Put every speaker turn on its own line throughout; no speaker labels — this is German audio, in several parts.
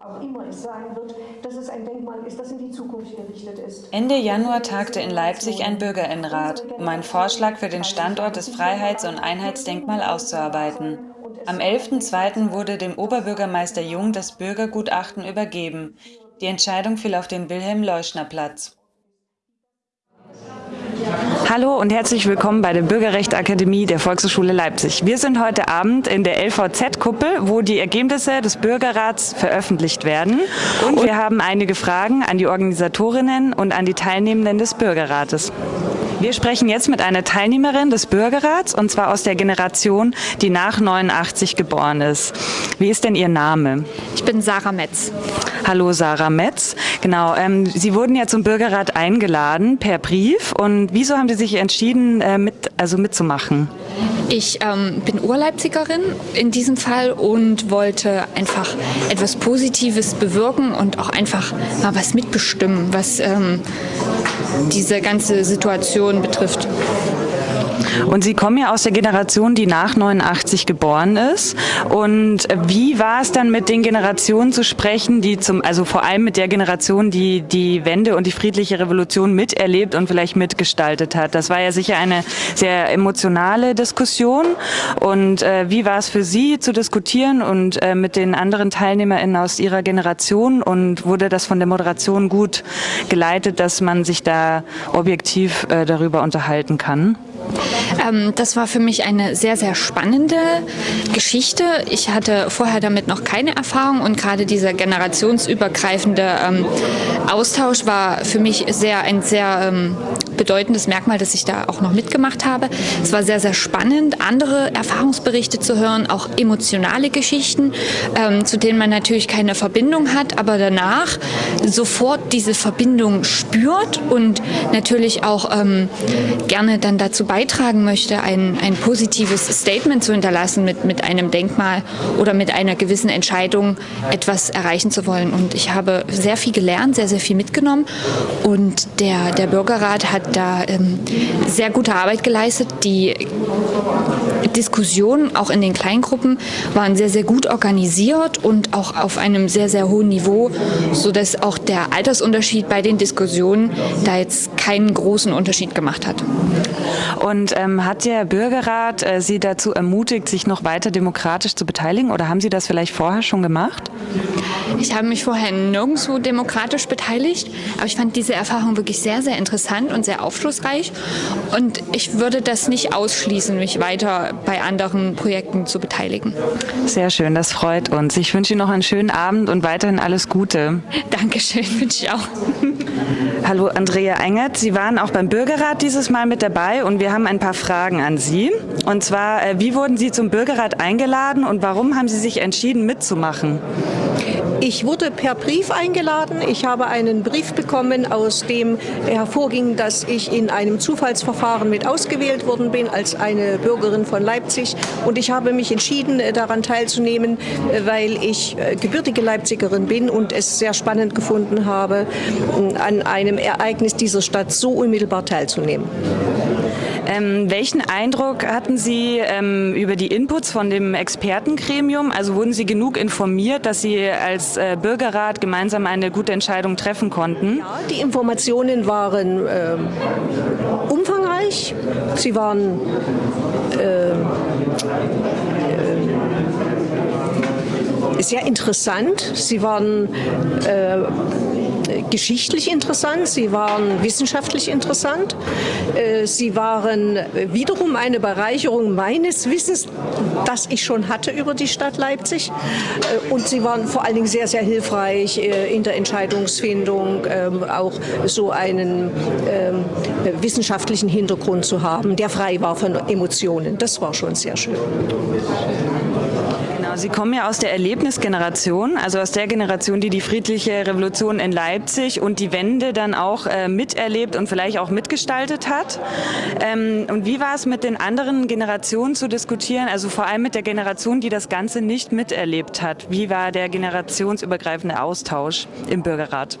auch immer es sein wird, dass es ein Denkmal ist, das in die Zukunft gerichtet ist.
Ende Januar tagte in Leipzig ein Bürgerinnenrat, um einen Vorschlag für den Standort des Freiheits- und Einheitsdenkmal auszuarbeiten. Am 11.02. wurde dem Oberbürgermeister Jung das Bürgergutachten übergeben. Die Entscheidung fiel auf den Wilhelm-Leuschner-Platz.
Hallo und herzlich willkommen bei der Bürgerrechtsakademie der Volkshochschule Leipzig. Wir sind heute Abend in der LVZ-Kuppel, wo die Ergebnisse des Bürgerrats veröffentlicht werden. Und wir haben einige Fragen an die Organisatorinnen und an die Teilnehmenden des Bürgerrates. Wir sprechen jetzt mit einer Teilnehmerin des Bürgerrats und zwar aus der Generation, die nach 89 geboren ist. Wie ist denn Ihr Name?
Ich bin Sarah Metz.
Hallo Sarah Metz. Genau, ähm, Sie wurden ja zum Bürgerrat eingeladen per Brief und wieso haben Sie sich entschieden, äh, mit, also mitzumachen?
Ich ähm, bin Urleipzigerin in diesem Fall und wollte einfach etwas Positives bewirken und auch einfach mal was mitbestimmen, was ähm, diese ganze Situation betrifft.
Und Sie kommen ja aus der Generation, die nach 89 geboren ist. Und wie war es dann mit den Generationen zu sprechen, die zum, also vor allem mit der Generation, die die Wende und die friedliche Revolution miterlebt und vielleicht mitgestaltet hat? Das war ja sicher eine sehr emotionale Diskussion. Und äh, wie war es für Sie zu diskutieren und äh, mit den anderen TeilnehmerInnen aus Ihrer Generation? Und wurde das von der Moderation gut geleitet, dass man sich da objektiv äh, darüber unterhalten kann?
Ähm, das war für mich eine sehr, sehr spannende Geschichte. Ich hatte vorher damit noch keine Erfahrung und gerade dieser generationsübergreifende ähm, Austausch war für mich sehr ein sehr ähm, bedeutendes Merkmal, dass ich da auch noch mitgemacht habe. Es war sehr, sehr spannend, andere Erfahrungsberichte zu hören, auch emotionale Geschichten, ähm, zu denen man natürlich keine Verbindung hat, aber danach sofort diese Verbindung spürt und natürlich auch ähm, gerne dann dazu beitragen möchte, ein, ein positives Statement zu hinterlassen mit, mit einem Denkmal oder mit einer gewissen Entscheidung etwas erreichen zu wollen. Und ich habe sehr viel gelernt, sehr, sehr viel mitgenommen und der, der Bürgerrat hat da ähm, sehr gute Arbeit geleistet. Die Diskussionen auch in den Kleingruppen waren sehr, sehr gut organisiert und auch auf einem sehr, sehr hohen Niveau, sodass auch der Altersunterschied bei den Diskussionen da jetzt keinen großen Unterschied gemacht hat.
Und ähm, hat der Bürgerrat äh, Sie dazu ermutigt, sich noch weiter demokratisch zu beteiligen oder haben Sie das vielleicht vorher schon gemacht?
Ich habe mich vorher nirgendwo demokratisch beteiligt, aber ich fand diese Erfahrung wirklich sehr, sehr interessant und sehr aufschlussreich. Und ich würde das nicht ausschließen, mich weiter bei anderen Projekten zu beteiligen.
Sehr schön, das freut uns. Ich wünsche Ihnen noch einen schönen Abend und weiterhin alles Gute.
Dankeschön, wünsche ich auch.
Hallo Andrea Engert, Sie waren auch beim Bürgerrat dieses Mal mit dabei und wir haben ein paar Fragen an Sie. Und zwar, äh, wie wurden Sie zum Bürgerrat eingeladen und warum haben Sie sich entschieden mitzumachen?
Ich wurde per Brief eingeladen. Ich habe einen Brief bekommen, aus dem hervorging, dass ich in einem Zufallsverfahren mit ausgewählt worden bin als eine Bürgerin von Leipzig. Und ich habe mich entschieden, äh, daran teilzunehmen, äh, weil ich äh, gebürtige Leipzigerin bin und es sehr spannend gefunden habe, an einem Ereignis dieser Stadt so unmittelbar teilzunehmen.
Ähm, welchen Eindruck hatten Sie ähm, über die Inputs von dem Expertengremium? Also wurden Sie genug informiert, dass Sie als äh, Bürgerrat gemeinsam eine gute Entscheidung treffen konnten?
Ja, die Informationen waren äh, umfangreich. Sie waren äh, sehr interessant. Sie waren äh, geschichtlich interessant, sie waren wissenschaftlich interessant, äh, sie waren wiederum eine Bereicherung meines Wissens, das ich schon hatte über die Stadt Leipzig äh, und sie waren vor allen Dingen sehr, sehr hilfreich äh, in der Entscheidungsfindung, ähm, auch so einen ähm, wissenschaftlichen Hintergrund zu haben, der frei war von Emotionen. Das war schon sehr schön.
Sie kommen ja aus der Erlebnisgeneration, also aus der Generation, die die friedliche Revolution in Leipzig und die Wende dann auch äh, miterlebt und vielleicht auch mitgestaltet hat. Ähm, und wie war es mit den anderen Generationen zu diskutieren, also vor allem mit der Generation, die das Ganze nicht miterlebt hat? Wie war der generationsübergreifende Austausch im Bürgerrat?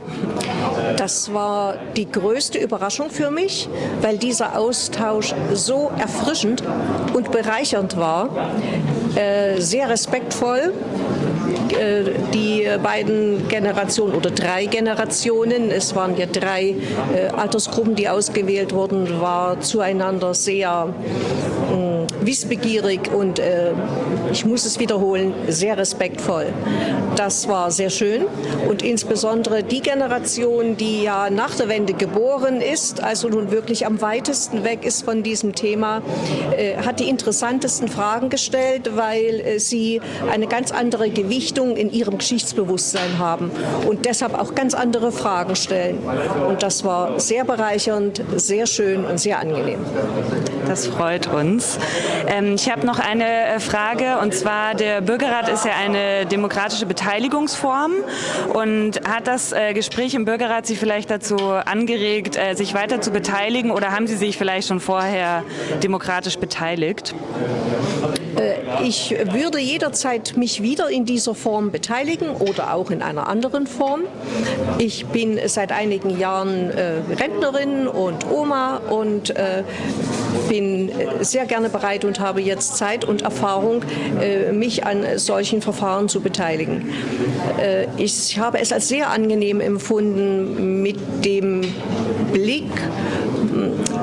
Das war die größte Überraschung für mich, weil dieser Austausch so erfrischend und bereichernd war, äh, sehr respektvoll die beiden Generationen oder drei Generationen, es waren ja drei äh, Altersgruppen, die ausgewählt wurden, war zueinander sehr wissbegierig und äh, ich muss es wiederholen, sehr respektvoll. Das war sehr schön und insbesondere die Generation, die ja nach der Wende geboren ist, also nun wirklich am weitesten weg ist von diesem Thema, äh, hat die interessantesten Fragen gestellt, weil äh, sie eine ganz andere Gewichtung in ihrem Geschichtsbewusstsein haben und deshalb auch ganz andere Fragen stellen. Und das war sehr bereichernd, sehr schön und sehr angenehm.
Das freut uns. Ähm, ich habe noch eine äh, Frage und zwar der Bürgerrat ist ja eine demokratische Beteiligungsform und hat das äh, Gespräch im Bürgerrat Sie vielleicht dazu angeregt, äh, sich weiter zu beteiligen oder haben Sie sich vielleicht schon vorher demokratisch beteiligt?
Ich würde jederzeit mich wieder in dieser Form beteiligen oder auch in einer anderen Form. Ich bin seit einigen Jahren äh, Rentnerin und Oma und äh, bin sehr gerne bereit und habe jetzt Zeit und Erfahrung, äh, mich an solchen Verfahren zu beteiligen. Äh, ich habe es als sehr angenehm empfunden, mit dem Blick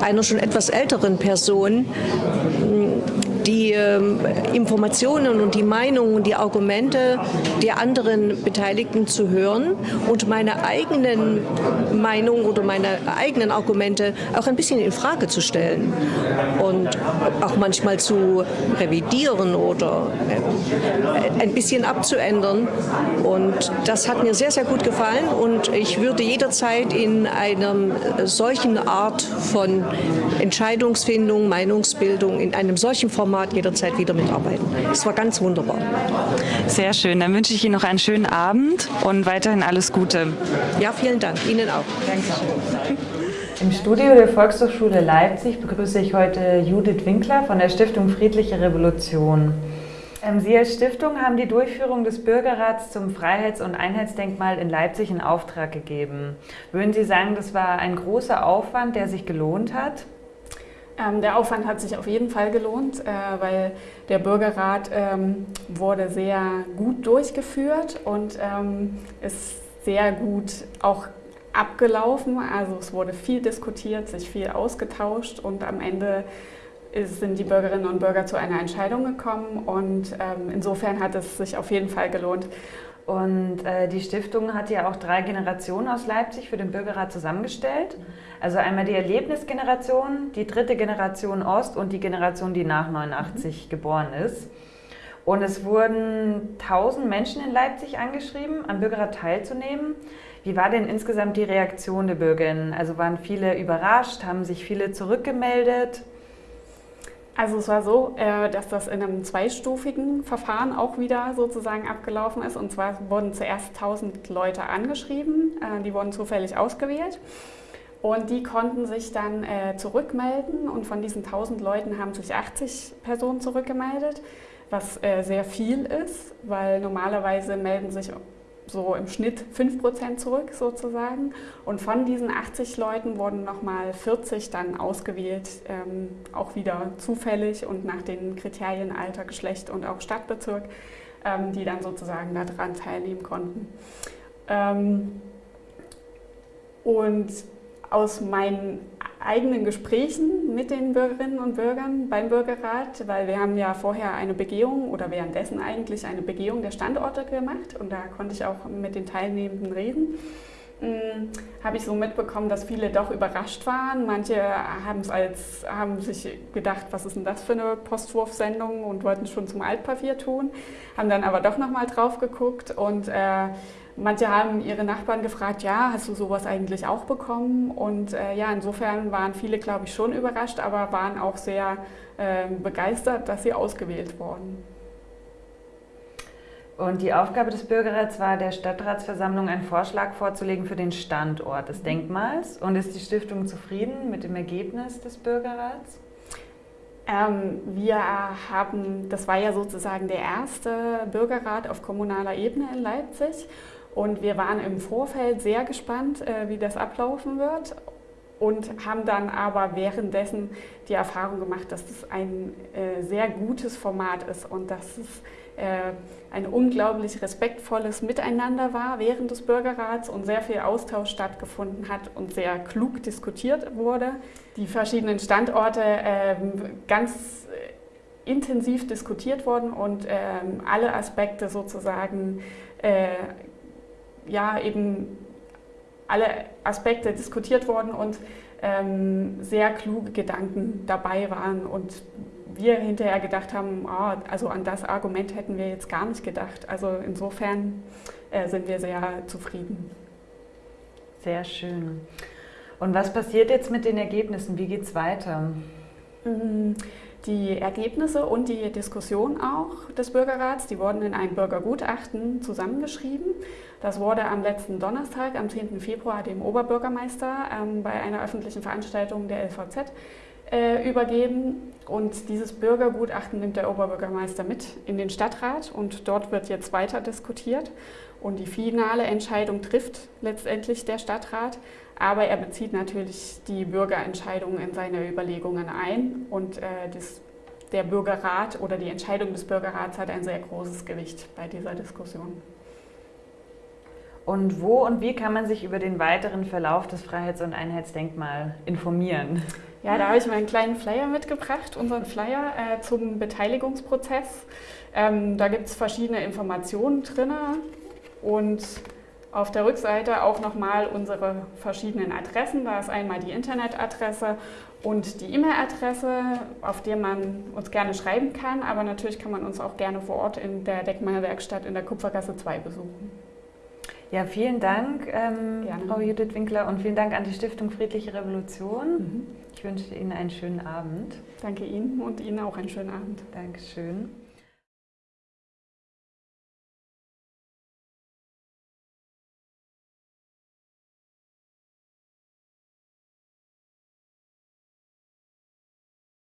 einer schon etwas älteren Person die ähm, Informationen und die Meinungen die Argumente der anderen Beteiligten zu hören und meine eigenen Meinungen oder meine eigenen Argumente auch ein bisschen in Frage zu stellen und auch manchmal zu revidieren oder äh, ein bisschen abzuändern. Und das hat mir sehr, sehr gut gefallen und ich würde jederzeit in einer solchen Art von Entscheidungsfindung, Meinungsbildung, in einem solchen Format Format jederzeit wieder mitarbeiten. Es war ganz wunderbar.
Sehr schön. Dann wünsche ich Ihnen noch einen schönen Abend und weiterhin alles Gute.
Ja, vielen Dank. Ihnen auch.
Dankeschön. Im Studio der Volkshochschule Leipzig begrüße ich heute Judith Winkler von der Stiftung Friedliche Revolution. Ähm, Sie als Stiftung haben die Durchführung des Bürgerrats zum Freiheits- und Einheitsdenkmal in Leipzig in Auftrag gegeben. Würden Sie sagen, das war ein großer Aufwand, der sich gelohnt hat?
Ähm, der Aufwand hat sich auf jeden Fall gelohnt, äh, weil der Bürgerrat ähm, wurde sehr gut durchgeführt und ähm, ist sehr gut auch abgelaufen. Also es wurde viel diskutiert, sich viel ausgetauscht und am Ende sind die Bürgerinnen und Bürger zu einer Entscheidung gekommen und insofern hat es sich auf jeden Fall gelohnt.
Und äh, die Stiftung hat ja auch drei Generationen aus Leipzig für den Bürgerrat zusammengestellt. Also einmal die Erlebnisgeneration, die dritte Generation Ost und die Generation, die nach 89 mhm. geboren ist. Und es wurden 1000 Menschen in Leipzig angeschrieben, am Bürgerrat teilzunehmen. Wie war denn insgesamt die Reaktion der Bürgerinnen? Also waren viele überrascht, haben sich viele zurückgemeldet?
Also es war so, äh, dass das in einem zweistufigen Verfahren auch wieder sozusagen abgelaufen ist. Und zwar wurden zuerst 1000 Leute angeschrieben, äh, die wurden zufällig ausgewählt. Und die konnten sich dann äh, zurückmelden und von diesen 1000 Leuten haben sich 80 Personen zurückgemeldet, was sehr viel ist, weil normalerweise melden sich so im Schnitt 5% zurück sozusagen. Und von diesen 80 Leuten wurden nochmal 40 dann ausgewählt, ähm, auch wieder zufällig und nach den Kriterien Alter, Geschlecht und auch Stadtbezirk, ähm, die dann sozusagen daran teilnehmen konnten. Ähm, und aus meinen eigenen Gesprächen mit den Bürgerinnen und Bürgern beim Bürgerrat, weil wir haben ja vorher eine Begehung oder währenddessen eigentlich eine Begehung der Standorte gemacht und da konnte ich auch mit den Teilnehmenden reden. Habe ich so mitbekommen, dass viele doch überrascht waren. Manche haben es als haben sich gedacht, was ist denn das für eine Postwurfsendung und wollten schon zum Altpapier tun, haben dann aber doch noch mal drauf geguckt und äh, Manche haben ihre Nachbarn gefragt, ja, hast du sowas eigentlich auch bekommen? Und äh, ja, insofern waren viele, glaube ich, schon überrascht, aber waren auch sehr äh, begeistert, dass sie ausgewählt wurden.
Und die Aufgabe des Bürgerrats war, der Stadtratsversammlung einen Vorschlag vorzulegen für den Standort des Denkmals. Und ist die Stiftung zufrieden mit dem Ergebnis des Bürgerrats?
Ähm, wir haben, das war ja sozusagen der erste Bürgerrat auf kommunaler Ebene in Leipzig. Und wir waren im Vorfeld sehr gespannt, äh, wie das ablaufen wird und haben dann aber währenddessen die Erfahrung gemacht, dass es ein äh, sehr gutes Format ist und dass es äh, ein unglaublich respektvolles Miteinander war während des Bürgerrats und sehr viel Austausch stattgefunden hat und sehr klug diskutiert wurde. Die verschiedenen Standorte ähm, ganz äh, intensiv diskutiert wurden und ähm, alle Aspekte sozusagen äh, ja eben alle Aspekte diskutiert wurden und ähm, sehr kluge Gedanken dabei waren und wir hinterher gedacht haben, oh, also an das Argument hätten wir jetzt gar nicht gedacht. Also insofern äh, sind wir sehr zufrieden.
Sehr schön. Und was passiert jetzt mit den Ergebnissen? Wie geht es weiter?
Die Ergebnisse und die Diskussion auch des Bürgerrats, die wurden in ein Bürgergutachten zusammengeschrieben. Das wurde am letzten Donnerstag, am 10. Februar, dem Oberbürgermeister ähm, bei einer öffentlichen Veranstaltung der LVZ äh, übergeben. Und dieses Bürgergutachten nimmt der Oberbürgermeister mit in den Stadtrat und dort wird jetzt weiter diskutiert. Und die finale Entscheidung trifft letztendlich der Stadtrat, aber er bezieht natürlich die Bürgerentscheidung in seine Überlegungen ein und äh, das, der Bürgerrat oder die Entscheidung des Bürgerrats hat ein sehr großes Gewicht bei dieser Diskussion.
Und wo und wie kann man sich über den weiteren Verlauf des Freiheits- und Einheitsdenkmals informieren?
Ja, da habe ich meinen kleinen Flyer mitgebracht, unseren Flyer äh, zum Beteiligungsprozess. Ähm, da gibt es verschiedene Informationen drin und auf der Rückseite auch nochmal unsere verschiedenen Adressen. Da ist einmal die Internetadresse und die E-Mail-Adresse, auf der man uns gerne schreiben kann. Aber natürlich kann man uns auch gerne vor Ort in der Denkmalwerkstatt in der Kupfergasse 2 besuchen.
Ja, vielen Dank, ähm, Frau Judith Winkler, und vielen Dank an die Stiftung Friedliche Revolution. Mhm. Ich wünsche Ihnen einen schönen Abend.
Danke Ihnen und Ihnen auch einen schönen Abend.
Dankeschön.